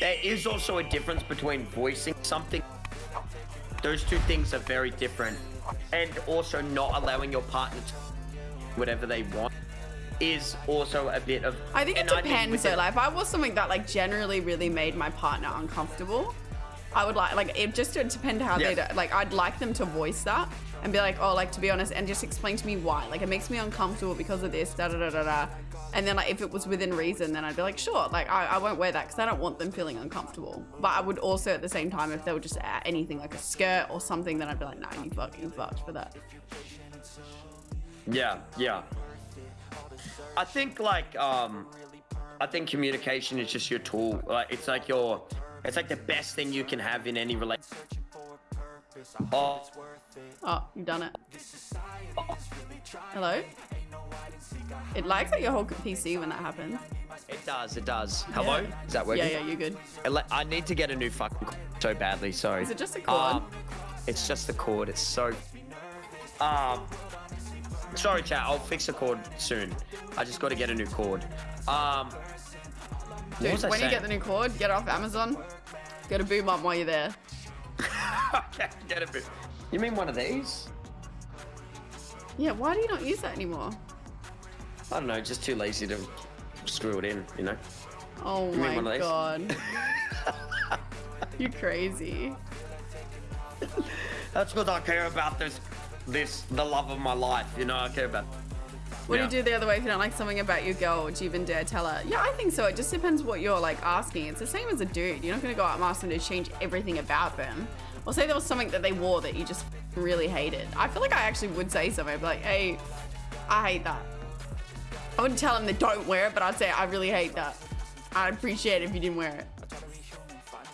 there is also a difference between voicing something. Those two things are very different. And also not allowing your partner to whatever they want is also a bit of. I think it I depends though. Like if I was something that like generally really made my partner uncomfortable, I would like like it just would depend how they Yeah. do, like I'd like them to voice that and be like, oh, like to be honest, and just explain to me why. Like it makes me uncomfortable because of this, da da da da da. And then like if it was within reason, then I'd be like, sure, like I, I won't wear that because I don't want them feeling uncomfortable. But I would also at the same time, if they were just at anything like a skirt or something, then I'd be like, nah, you fucking fucked for that. Yeah, yeah. I think like um I think communication is just your tool. Like it's like your it's like the best thing you can have in any relationship. Oh, Oh, you've done it. Hello? It lags at your whole PC when that happens. it does, it does. Hello? Yeah. Is that working? Yeah, yeah, you're good. I need to get a new fucking cord so badly, sorry. Is it just a cord? Um, it's just the cord. It's so um sorry chat, I'll fix the cord soon. I just gotta get a new cord. Um Dude, when you get the new cord, get it off Amazon. Get a boom up while you're there. okay, get a bit. You mean one of these? Yeah, why do you not use that anymore? I don't know, just too lazy to screw it in, you know? Oh mean my one of these? god. you're crazy. That's because I care about this, this, the love of my life, you know? I care about. What Yeah. do you do the other way if you don't like something about your girl? Would you even dare tell her? Yeah, I think so. It just depends what you're like asking. It's the same as a dude. You're not gonna go out and ask them to change everything about them. Or say there was something that they wore that you just really hated. I feel like I actually would say something. I'd be like, hey, I hate that. I wouldn't tell them they don't wear it, but I'd say I really hate that. I'd appreciate it if you didn't wear it.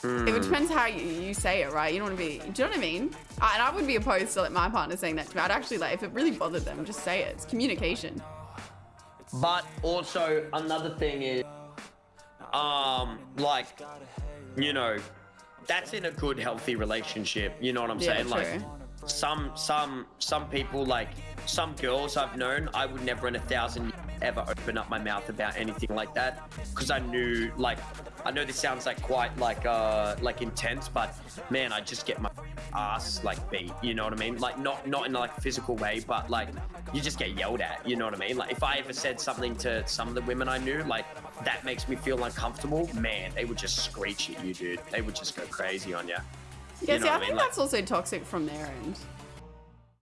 It depends how you, you say it, right? You don't want to be. Do you know what I mean? I, and I would be opposed to like my partner saying that to me. I'd actually like if it really bothered them, just say it. It's communication. But also another thing is, um, like, you know, that's in a good, healthy relationship. You know what I'm Yeah, saying? Like, some, some, some people, like, some girls I've known, I would never in a thousand years ever open up my mouth about anything like that because I knew, like, I know this sounds like quite like, uh, like intense, but man, I just get my ass like beat. You know what I mean? Like, not, not in like a physical way, but like, you just get yelled at. You know what I mean? Like, if I ever said something to some of the women I knew, like, that makes me feel uncomfortable. Man, they would just screech at you, dude. They would just go crazy on you. Yeah, You know see, I I think? Like- that's also toxic from their end.